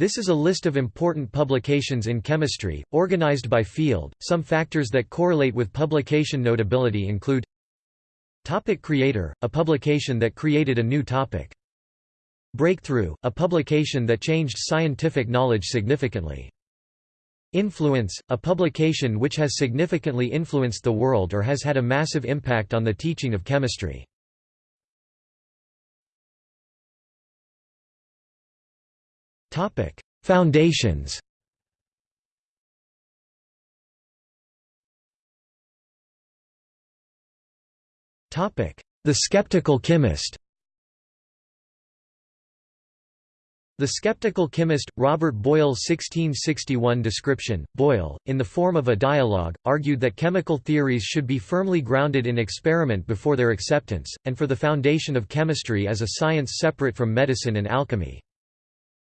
This is a list of important publications in chemistry, organized by field. Some factors that correlate with publication notability include Topic creator, a publication that created a new topic. Breakthrough, a publication that changed scientific knowledge significantly. Influence, a publication which has significantly influenced the world or has had a massive impact on the teaching of chemistry. Foundations. Topic: The Skeptical Chemist. The skeptical chemist, Robert Boyle's 1661 description, Boyle, in the form of a dialogue, argued that chemical theories should be firmly grounded in experiment before their acceptance, and for the foundation of chemistry as a science separate from medicine and alchemy.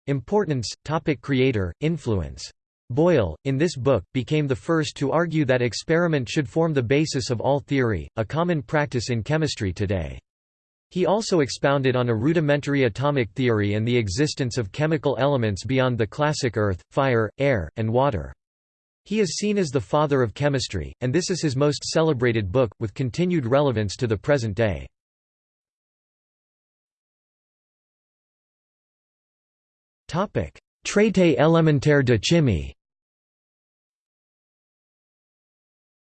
Importance, topic creator, influence. Boyle, in this book, became the first to argue that experiment should form the basis of all theory, a common practice in chemistry today. He also expounded on a rudimentary atomic theory and the existence of chemical elements beyond the classic earth, fire, air, and water. He is seen as the father of chemistry, and this is his most celebrated book, with continued relevance to the present day. Traité élémentaire de chimie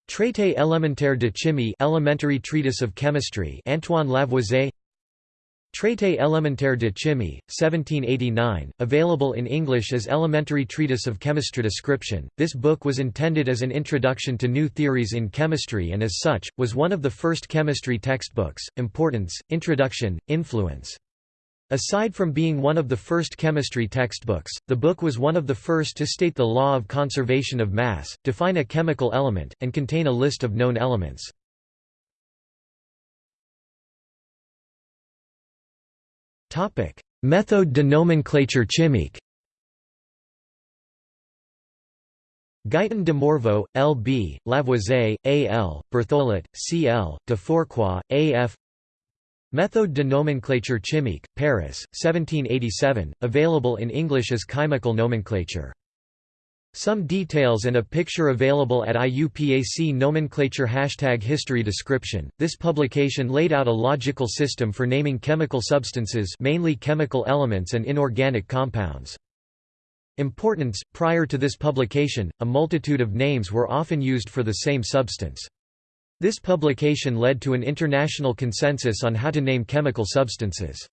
Traité élémentaire de chimie Elementary Treatise of Chemistry Antoine Lavoisier Traité élémentaire de chimie, 1789, available in English as Elementary Treatise of Chemistry Description. This book was intended as an introduction to new theories in chemistry and as such, was one of the first chemistry textbooks. Importance, Introduction, Influence Aside from being one of the first chemistry textbooks, the book was one of the first to state the law of conservation of mass, define a chemical element, and contain a list of known elements. Méthode de nomenclature chimique Guyton de Morveau, L. B., Lavoisier, A. L., Berthollet, C. L., de Fourcroy, A. F. Méthode de nomenclature chimique, Paris, 1787, available in English as Chemical Nomenclature. Some details and a picture available at IUPAC nomenclature hashtag history description. This publication laid out a logical system for naming chemical substances, mainly chemical elements and inorganic compounds. Importance Prior to this publication, a multitude of names were often used for the same substance. This publication led to an international consensus on how to name chemical substances.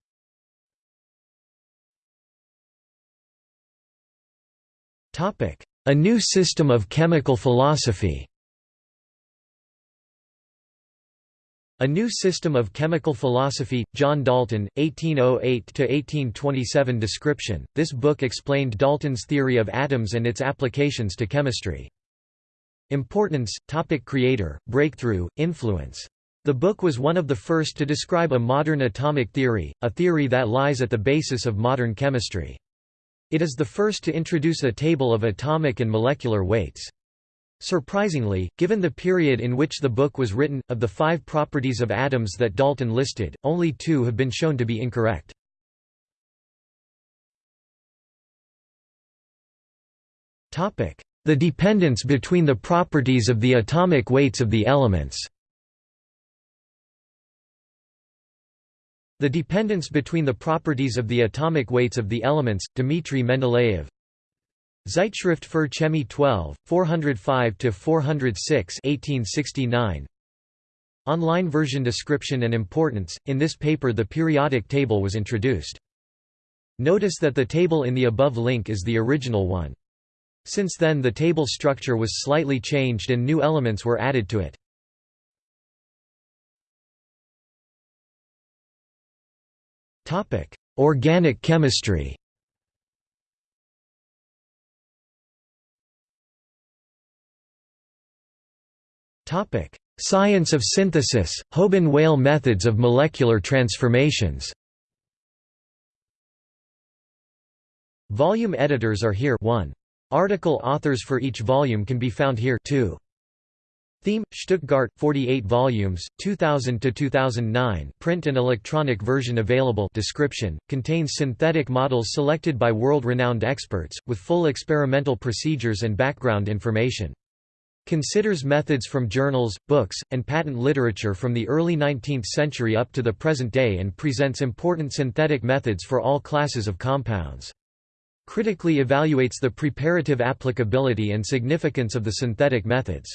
A New System of Chemical Philosophy A New System of Chemical Philosophy, John Dalton, 1808–1827 description. This book explained Dalton's theory of atoms and its applications to chemistry. Importance, topic creator, breakthrough, influence. The book was one of the first to describe a modern atomic theory, a theory that lies at the basis of modern chemistry. It is the first to introduce a table of atomic and molecular weights. Surprisingly, given the period in which the book was written, of the five properties of atoms that Dalton listed, only two have been shown to be incorrect. The dependence between the properties of the atomic weights of the elements The dependence between the properties of the atomic weights of the elements, Dmitry Mendeleev Zeitschrift für Chemie 12, 405–406 1869. Online version description and importance, in this paper the periodic table was introduced. Notice that the table in the above link is the original one. Since then the table structure was slightly changed and new elements were added to it. Organic chemistry Science of synthesis, Houben-Weyl methods of molecular transformations Volume editors are here 1. Article authors for each volume can be found here 2. Thieme, Stuttgart, 48 volumes, 2000–2009 print and electronic version available description, contains synthetic models selected by world-renowned experts, with full experimental procedures and background information. Considers methods from journals, books, and patent literature from the early 19th century up to the present day and presents important synthetic methods for all classes of compounds. Critically evaluates the preparative applicability and significance of the synthetic methods.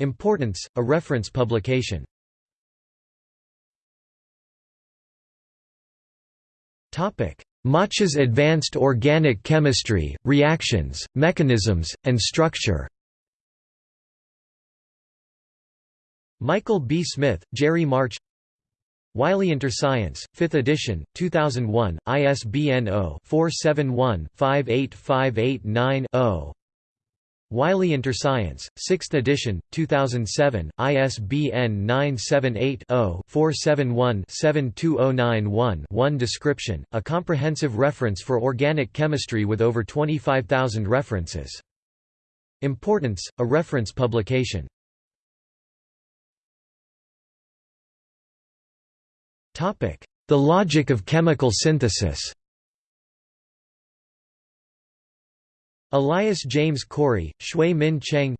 Importance, a reference publication. March's Advanced Organic Chemistry, Reactions, Mechanisms, and Structure Michael B. Smith, Jerry March Wiley InterScience, 5th edition, 2001, ISBN 0-471-58589-0 Wiley InterScience, 6th edition, 2007, ISBN 978-0-471-72091-1 Description, a comprehensive reference for organic chemistry with over 25,000 references. Importance, a reference publication. The logic of chemical synthesis. Elias James Corey, Xue-Min Cheng.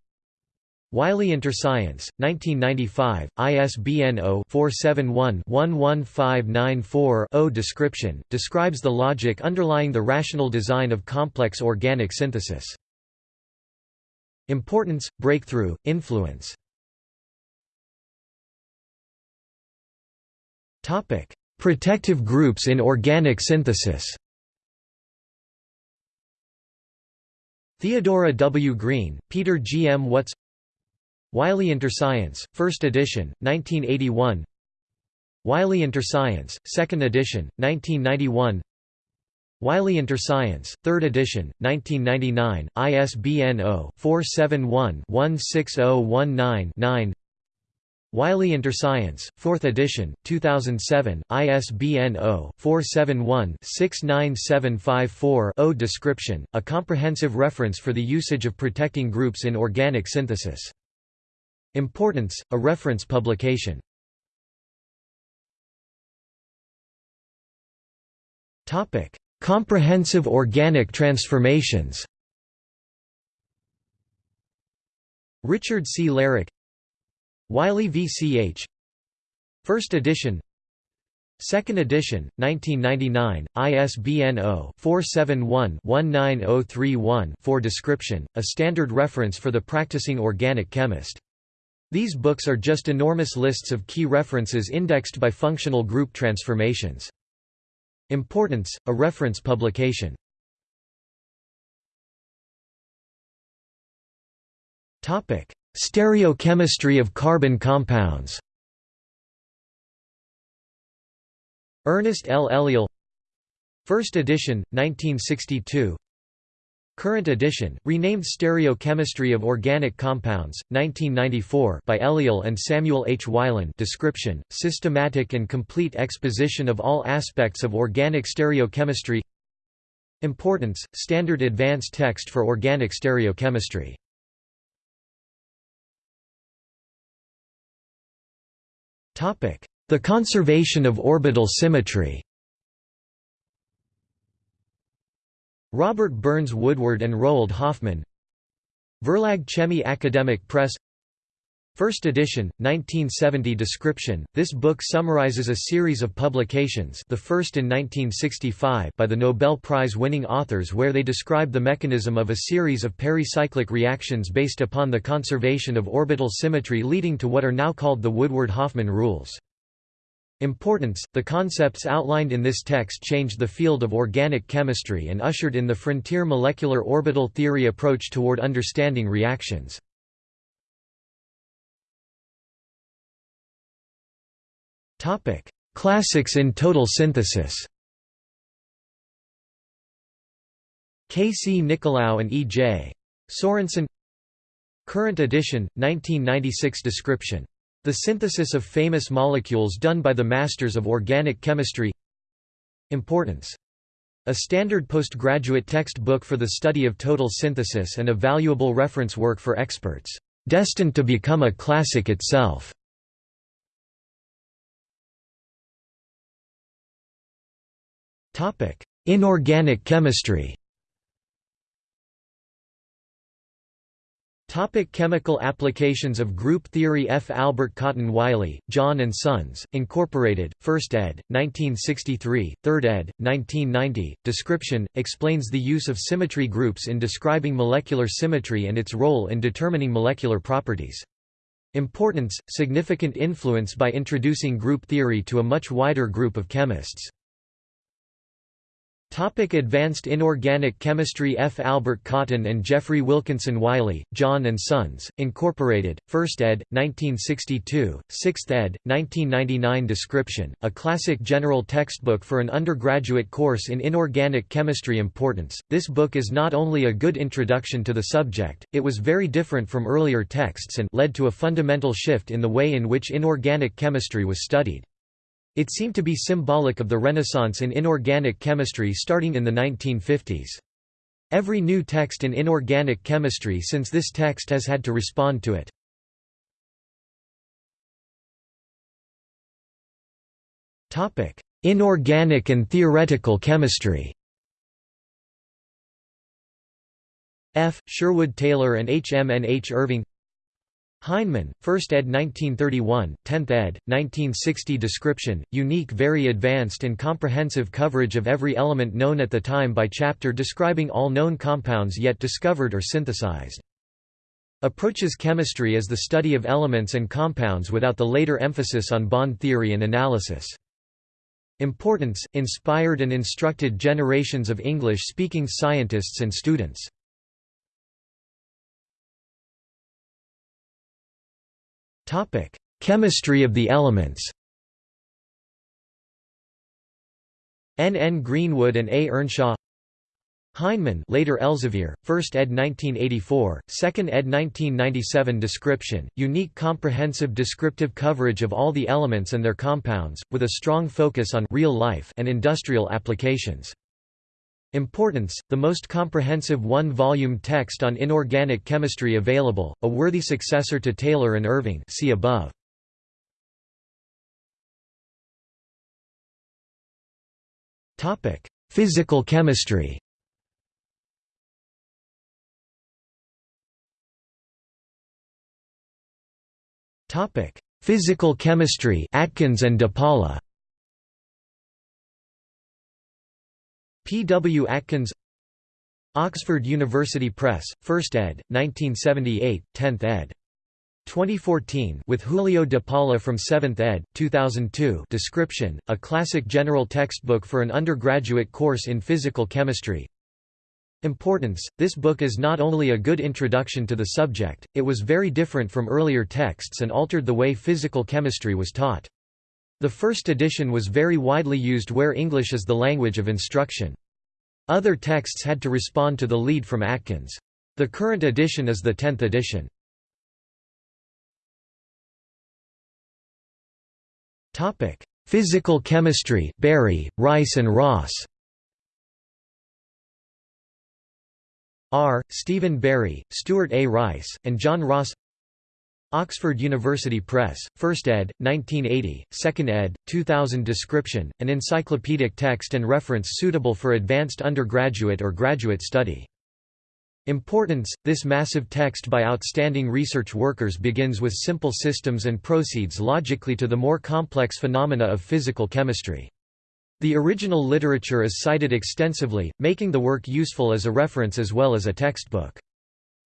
Wiley InterScience, 1995, ISBN 0-471-11594-0 Description, describes the logic underlying the rational design of complex organic synthesis. Importance, breakthrough, influence Protective groups in organic synthesis. Theodora W. Greene, Peter G. M. Wuts Wiley InterScience, 1st edition, 1981 Wiley InterScience, 2nd edition, 1991 Wiley InterScience, 3rd edition, 1999, ISBN 0-471-16019-9 Wiley InterScience, 4th edition, 2007, ISBN 0-471-69754-0 Description, a comprehensive reference for the usage of protecting groups in organic synthesis. Importance, a reference publication. Comprehensive organic transformations Richard C. Larock Wiley VCH First edition Second edition, 1999, ISBN 0-471-19031-4 Description, a standard reference for the practicing organic chemist. These books are just enormous lists of key references indexed by functional group transformations. Importance, a reference publication. Stereochemistry of carbon compounds. Ernest L. Eliel. First edition, 1962 Current edition, renamed Stereochemistry of Organic Compounds, 1994 by Eliel and Samuel H. Wilen. Description, systematic and complete exposition of all aspects of organic stereochemistry. Importance, standard advanced text for organic stereochemistry The conservation of orbital symmetry. Robert Burns Woodward and Roald Hoffmann. Verlag Chemie Academic Press First edition, 1970 description. This book summarizes a series of publications, the first in 1965, by the Nobel Prize-winning authors where they describe the mechanism of a series of pericyclic reactions based upon the conservation of orbital symmetry leading to what are now called the Woodward-Hoffmann rules. Importance – The concepts outlined in this text changed the field of organic chemistry and ushered in the frontier molecular orbital theory approach toward understanding reactions. Topic: Classics in total synthesis. K. C. Nicolaou and E. J. Sorensen Current edition, 1996 description. The synthesis of famous molecules done by the masters of organic chemistry Importance. A standard postgraduate textbook for the study of total synthesis and a valuable reference work for experts. destined to become a classic itself. Inorganic chemistry Topic chemical applications of group theory F. Albert Cotton Wiley, John and Sons, Incorporated, 1st ed., 1963, 3rd ed., 1990. Description, explains the use of symmetry groups in describing molecular symmetry and its role in determining molecular properties. Importance, significant influence by introducing group theory to a much wider group of chemists. Topic Advanced Inorganic Chemistry F. Albert Cotton and Geoffrey Wilkinson Wiley, John and Sons, Incorporated, 1st ed., 1962, 6th ed., 1999 Description, a classic general textbook for an undergraduate course in inorganic chemistry Importance, this book is not only a good introduction to the subject, it was very different from earlier texts and led to a fundamental shift in the way in which inorganic chemistry was studied. It seemed to be symbolic of the Renaissance in inorganic chemistry starting in the 1950s. Every new text in inorganic chemistry since this text has had to respond to it. Inorganic and theoretical chemistry F. Sherwood Taylor and H. M. N. H. Irving Heinemann, 1st ed. 1931, 10th ed., 1960 Description, unique very advanced and comprehensive coverage of every element known at the time by chapter describing all known compounds yet discovered or synthesized. Approaches chemistry as the study of elements and compounds without the later emphasis on bond theory and analysis. Importance, inspired and instructed generations of English-speaking scientists and students. Chemistry of the elements N. N. Greenwood and A. Earnshaw Heinemann later Elsevier, 1st ed. 1984, 2nd ed. 1997 Description, unique comprehensive descriptive coverage of all the elements and their compounds, with a strong focus on real life and industrial applications. Importance, the most comprehensive one-volume text on inorganic chemistry available, a worthy successor to Taylor and Irving see above. Physical chemistry Physical chemistry Atkins and DePaula P. W. Atkins Oxford University Press, 1st ed., 1978, 10th ed. 2014 with Julio de Paula from 7th ed., 2002 Description, a classic general textbook for an undergraduate course in physical chemistry Importance, this book is not only a good introduction to the subject, it was very different from earlier texts and altered the way physical chemistry was taught. The first edition was very widely used where English is the language of instruction. Other texts had to respond to the lead from Atkins. The current edition is the 10th edition. Physical chemistry Berry, Rice and Ross R. Stephen Berry, Stuart A. Rice, and John Ross Oxford University Press, 1st ed., 1980, 2nd ed., 2000 Description, an encyclopedic text and reference suitable for advanced undergraduate or graduate study. Importance – This massive text by outstanding research workers begins with simple systems and proceeds logically to the more complex phenomena of physical chemistry. The original literature is cited extensively, making the work useful as a reference as well as a textbook.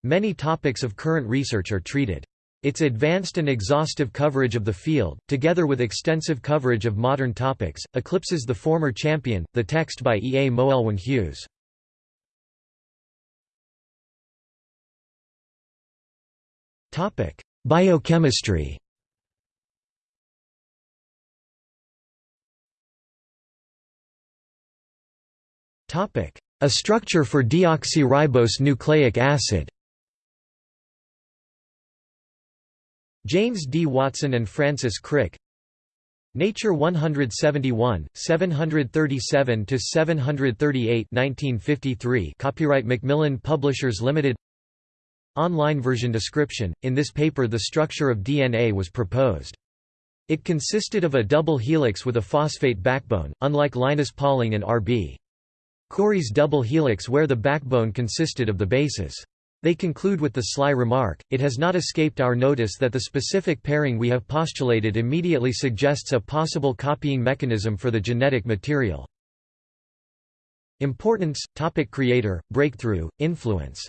Many topics of current research are treated. Its advanced and exhaustive coverage of the field, together with extensive coverage of modern topics, eclipses the former champion, the text by E. A. Moelwyn Hughes. Biochemistry A structure for deoxyribose nucleic acid James D. Watson and Francis Crick Nature 171, 737–738 1953 Copyright Macmillan Publishers Limited online version description. In this paper, the structure of DNA was proposed. It consisted of a double helix with a phosphate backbone, unlike Linus Pauling and R.B. Corey's double helix where the backbone consisted of the bases. They conclude with the sly remark, it has not escaped our notice that the specific pairing we have postulated immediately suggests a possible copying mechanism for the genetic material. Importance, topic creator, breakthrough, influence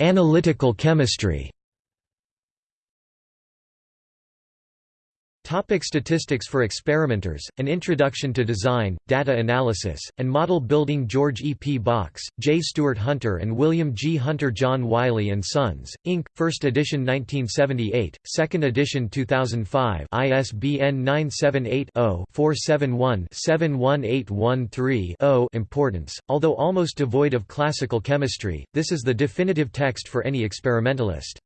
Analytical chemistry Topic statistics for experimenters, An Introduction to Design, Data Analysis, and Model Building George E. P. Box, J. Stuart Hunter and William G. Hunter John Wiley & Sons, Inc., 1st edition 1978, 2nd edition 2005 ISBN 978-0-471-71813-0 Importance, although almost devoid of classical chemistry, this is the definitive text for any experimentalist.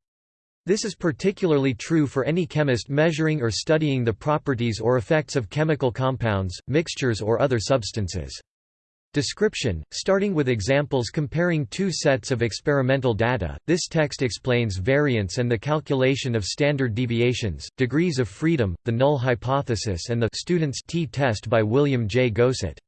This is particularly true for any chemist measuring or studying the properties or effects of chemical compounds, mixtures or other substances. Description, starting with examples comparing two sets of experimental data, this text explains variance and the calculation of standard deviations, degrees of freedom, the null hypothesis and the student's t-test by William J. Gosset.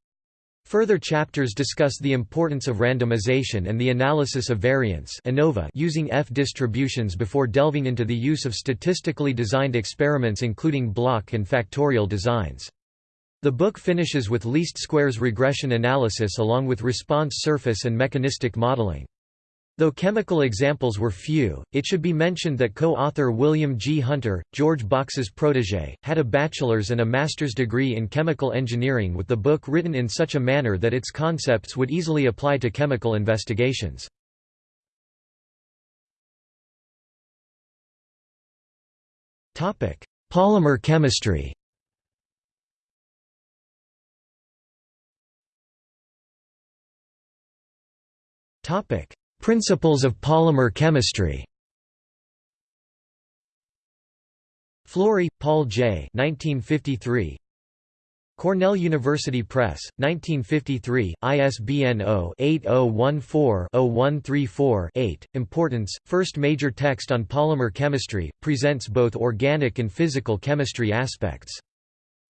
Further chapters discuss the importance of randomization and the analysis of variance ANOVA using F distributions before delving into the use of statistically designed experiments including block and factorial designs. The book finishes with least squares regression analysis along with response surface and mechanistic modeling. Though chemical examples were few, it should be mentioned that co-author William G. Hunter, George Box's protege, had a bachelor's and a master's degree in chemical engineering with the book written in such a manner that its concepts would easily apply to chemical investigations. Polymer chemistry Topic: Principles of polymer chemistry Flory, Paul J. 1953. Cornell University Press, 1953, ISBN 0-8014-0134-8. Importance, first major text on polymer chemistry, presents both organic and physical chemistry aspects.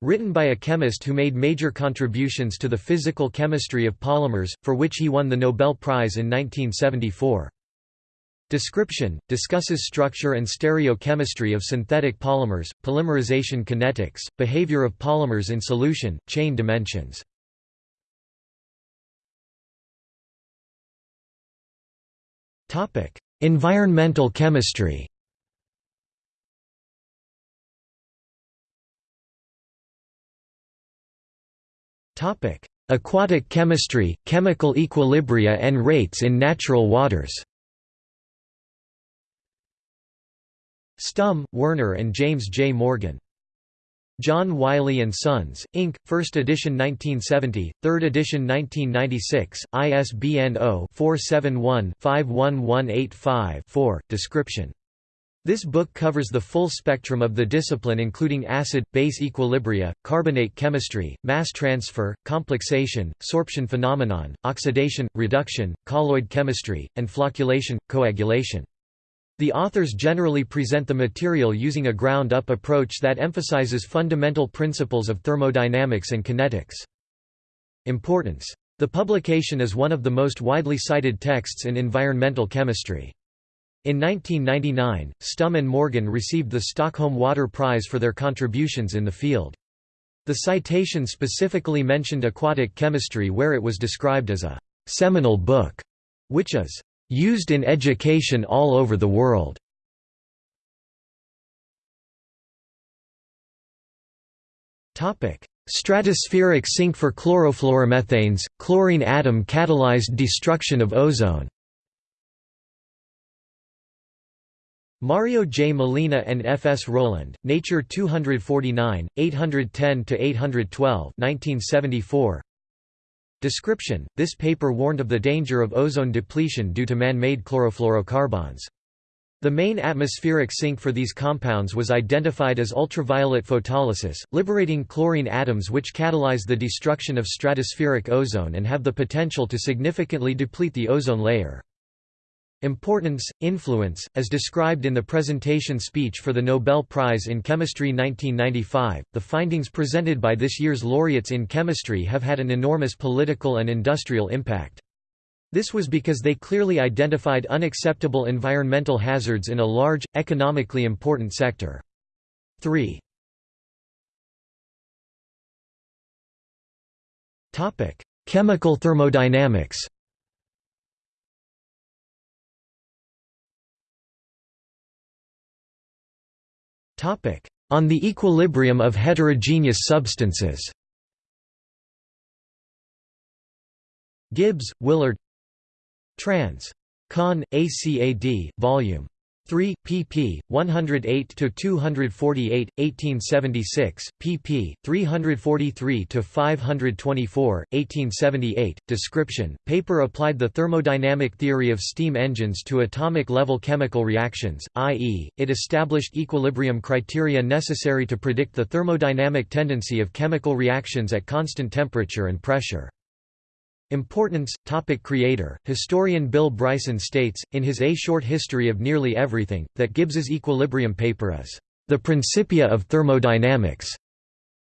Written by a chemist who made major contributions to the physical chemistry of polymers, for which he won the Nobel Prize in 1974. Description – discusses structure and stereochemistry of synthetic polymers, polymerization kinetics, behavior of polymers in solution, chain dimensions. Topic: Environmental chemistry Topic: Aquatic chemistry, chemical equilibria and rates in natural waters. Stumm, Werner and James J. Morgan. John Wiley and Sons, Inc., 1st edition 1970, 3rd edition 1996, ISBN 0-471-51185-4. Description this book covers the full spectrum of the discipline including acid-base equilibria, carbonate chemistry, mass transfer, complexation, sorption phenomenon, oxidation, reduction, colloid chemistry, and flocculation, coagulation. The authors generally present the material using a ground-up approach that emphasizes fundamental principles of thermodynamics and kinetics. Importance. The publication is one of the most widely cited texts in environmental chemistry. In 1999, Stumm and Morgan received the Stockholm Water Prize for their contributions in the field. The citation specifically mentioned aquatic chemistry where it was described as a «seminal book», which is «used in education all over the world». Stratospheric sink for chlorofluoromethanes, chlorine atom catalyzed destruction of ozone Mario J. Molina and F. S. Rowland, Nature 249, 810–812 Description, this paper warned of the danger of ozone depletion due to man-made chlorofluorocarbons. The main atmospheric sink for these compounds was identified as ultraviolet photolysis, liberating chlorine atoms which catalyze the destruction of stratospheric ozone and have the potential to significantly deplete the ozone layer. Importance, influence, as described in the presentation speech for the Nobel Prize in Chemistry 1995, the findings presented by this year's laureates in chemistry have had an enormous political and industrial impact. This was because they clearly identified unacceptable environmental hazards in a large, economically important sector. 3. Chemical thermodynamics On the equilibrium of heterogeneous substances Gibbs, Willard Trans. Con. ACAD, Vol. 3, pp. 108–248, 1876, pp. 343–524, 1878. Description, paper applied the thermodynamic theory of steam engines to atomic-level chemical reactions, i.e., it established equilibrium criteria necessary to predict the thermodynamic tendency of chemical reactions at constant temperature and pressure. Importance, topic Creator, historian Bill Bryson states, in his A Short History of Nearly Everything, that Gibbs's equilibrium paper is, "...the Principia of thermodynamics."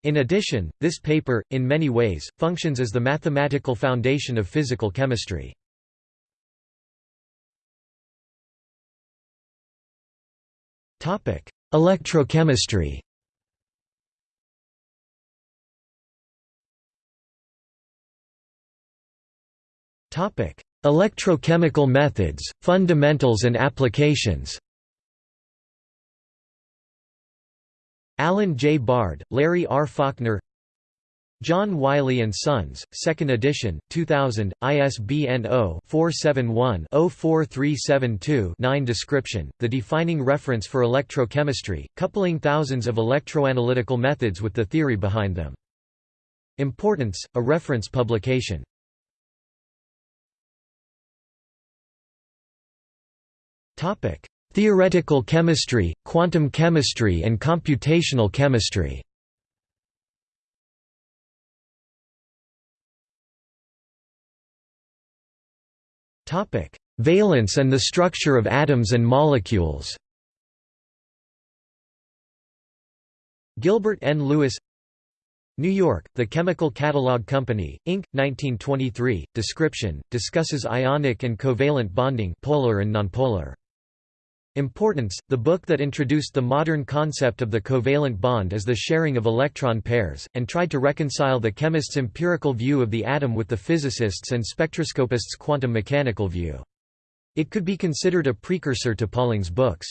In addition, this paper, in many ways, functions as the mathematical foundation of physical chemistry. Electrochemistry Electrochemical methods, fundamentals and applications. Alan J. Bard, Larry R. Faulkner John Wiley & Sons, 2nd edition, 2000, ISBN 0-471-04372-9 Description, the defining reference for electrochemistry, coupling thousands of electroanalytical methods with the theory behind them. Importance, a reference publication Theoretical chemistry, quantum chemistry and computational chemistry Valence and the structure of atoms and molecules Gilbert N. Lewis New York, The Chemical Catalog Company, Inc., 1923, description, discusses ionic and covalent bonding polar and nonpolar. Importance – The book that introduced the modern concept of the covalent bond as the sharing of electron pairs, and tried to reconcile the chemist's empirical view of the atom with the physicists' and spectroscopists' quantum mechanical view. It could be considered a precursor to Pauling's books.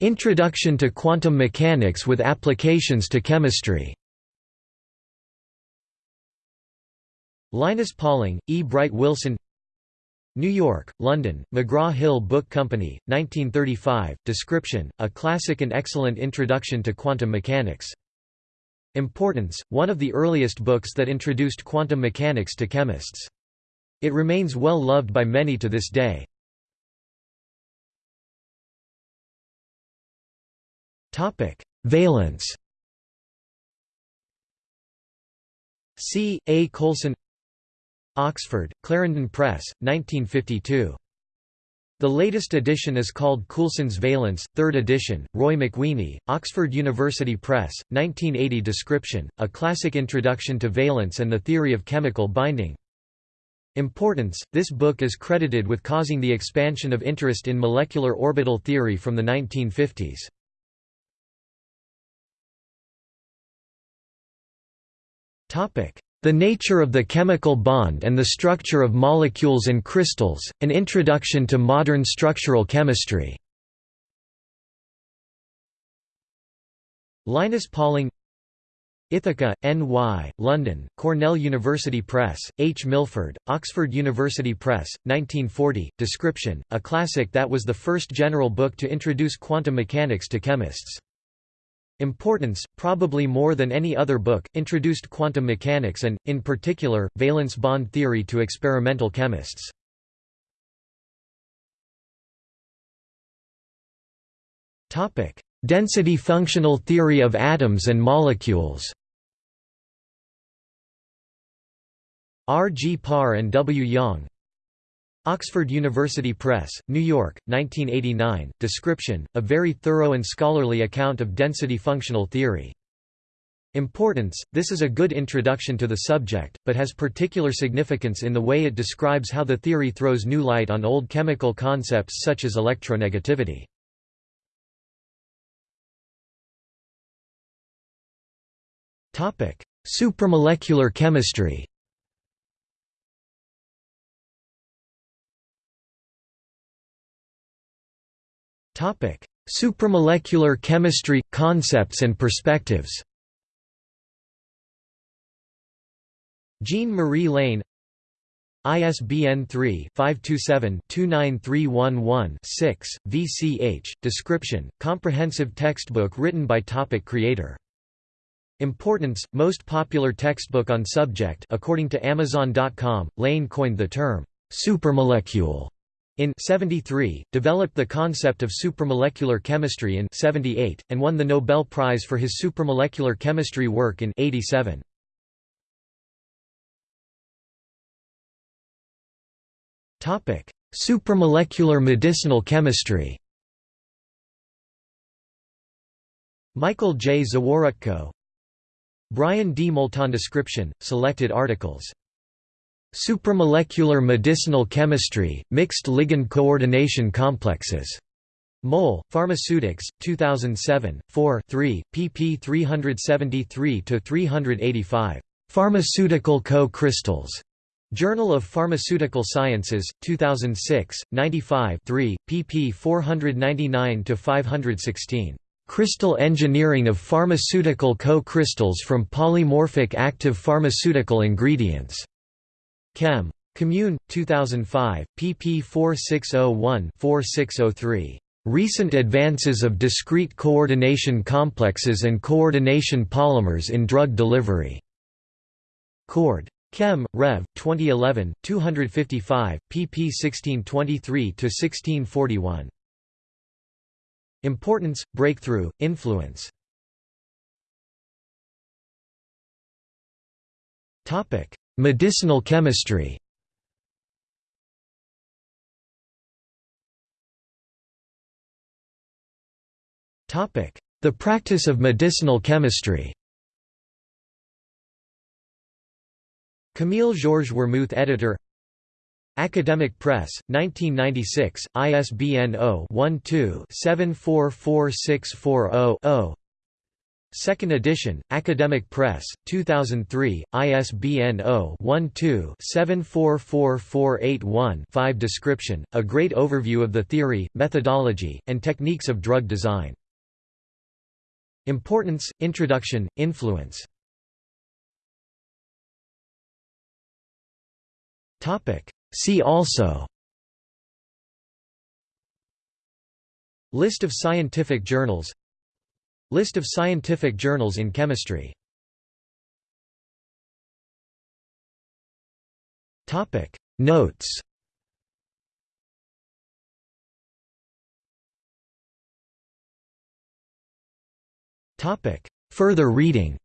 Introduction to quantum mechanics with applications to chemistry Linus Pauling, E. Bright Wilson New York, London, McGraw-Hill Book Company, 1935, Description, a classic and excellent introduction to quantum mechanics. Importance, one of the earliest books that introduced quantum mechanics to chemists. It remains well loved by many to this day. Valence C. A. Coulson Oxford, Clarendon Press, 1952. The latest edition is called Coulson's Valence, 3rd edition, Roy McWeeny, Oxford University Press, 1980 Description, a classic introduction to valence and the theory of chemical binding. Importance, this book is credited with causing the expansion of interest in molecular orbital theory from the 1950s. The Nature of the Chemical Bond and the Structure of Molecules and Crystals, An Introduction to Modern Structural Chemistry. Linus Pauling Ithaca, N.Y., London, Cornell University Press, H. Milford, Oxford University Press, 1940, Description, a classic that was the first general book to introduce quantum mechanics to chemists. Importance, probably more than any other book, introduced quantum mechanics and, in particular, valence bond theory to experimental chemists. Density functional theory of atoms and molecules R. G. Parr and W. Yang Oxford University Press, New York, 1989. Description, a very thorough and scholarly account of density functional theory. Importance, this is a good introduction to the subject, but has particular significance in the way it describes how the theory throws new light on old chemical concepts such as electronegativity. Supramolecular chemistry Supramolecular chemistry – concepts and perspectives. Jean-Marie Lehn ISBN 3-527-29311-6, VCH, description, comprehensive textbook written by topic creator. Importance, most popular textbook on subject according to Amazon.com, Lehn coined the term, supramolecule in 73, developed the concept of supramolecular chemistry in 78, and won the Nobel Prize for his supramolecular chemistry work in 87. Topic: Supramolecular medicinal chemistry. Michael J. Zaworotko Brian D. Moulton description, selected articles Supramolecular medicinal chemistry, mixed ligand coordination complexes. Mol, Pharmaceutics, 2007, 4 3, pp 373–385. Pharmaceutical co-crystals. Journal of Pharmaceutical Sciences, 2006, 95 3, pp 499–516. Crystal engineering of pharmaceutical co-crystals from polymorphic active pharmaceutical ingredients. Chem. Commune, 2005, pp 4601-4603. Recent advances of discrete coordination complexes and coordination polymers in drug delivery. Cord. Chem. Rev. 2011, 255, pp 1623–1641. Importance, breakthrough, influence Medicinal chemistry. The practice of medicinal chemistry. Camille Georges Wermuth editor. Academic Press, 1996, ISBN 0-12-744640-0 Second edition, Academic Press, 2003, ISBN 0-12-744481-5 Description, a great overview of the theory, methodology, and techniques of drug design. Importance, Introduction, Influence. See also. List of scientific journals List of scientific journals in chemistry. Notes. Further reading